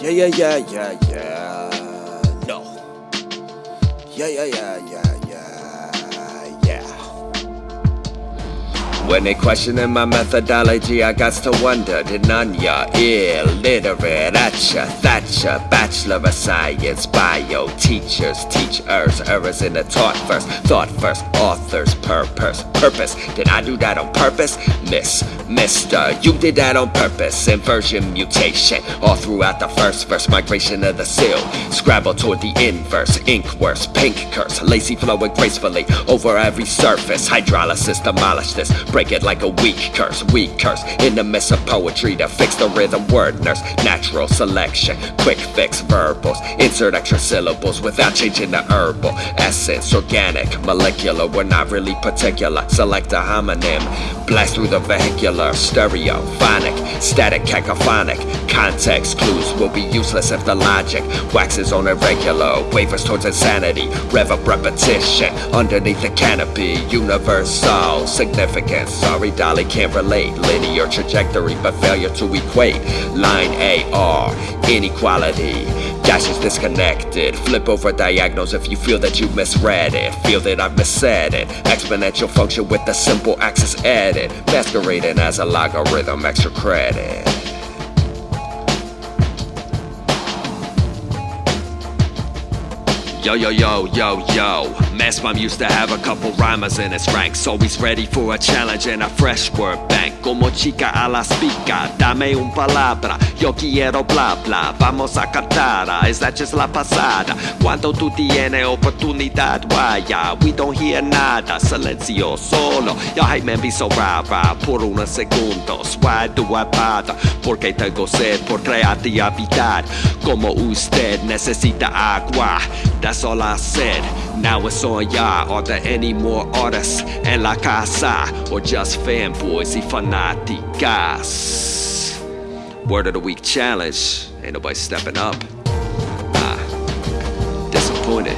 Yeah, yeah, yeah, yeah, yeah. No. Yeah, yeah, yeah, yeah, yeah, When they questioning my methodology, I got to wonder, did none ya illiterate at ya, Thatcher, Bachelor of Science, Bio, teachers, teachers, errors in the taught first, thought first, authors, purpose, purpose. Did I do that on purpose? Miss, Mister, you did that on purpose. Inversion, mutation, all throughout the first verse, migration of the seal. Scrabble toward the inverse, ink worse, pink curse, lazy flowing gracefully over every surface. Hydrolysis, demolish this, break it like a weak curse, weak curse. In the mess of poetry to fix the rhythm, word nurse, natural selection, quick fix verbals, insert extra syllables without changing the herbal essence, organic, molecular. We're not really particular. Select a homonym, blast through the vehicular, stereo, phonic, static, cacophonic. Context clues will be useless if the logic waxes on irregular, wavers towards insanity, rev up repetition underneath the canopy, universal significance. Sorry, Dolly can't relate. Linear trajectory, but failure to equate. Line AR, inequality. Dash is disconnected. Flip over diagonals if you feel that you misread it. Feel that I've missaid it. Exponential function with the simple axis added. Masquerading as a logarithm, extra credit. Yo, yo, yo, yo, yo. Mass Mom used to have a couple rhymers in its ranks. Always ready for a challenge and a fresh word bank. Como chica a la spica, dame un palabra. Yo quiero bla bla. Vamos a cantar. Just la pasada? Cuando tú tienes oportunidad, vaya. We don't hear nada. Silencio solo. Yo, hey man, be so rara. Por unos segundos. Why do I bother? Porque tengo sed por creatividad. Como usted necesita agua. That's all I said. Now it's on ya. Are there any more artists en la casa? Or just fanboys y fanáticas? Word of the week challenge. Ain't nobody stepping up. Ah, disappointed.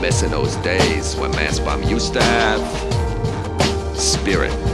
Missing those days when Mass Bomb used to have spirit.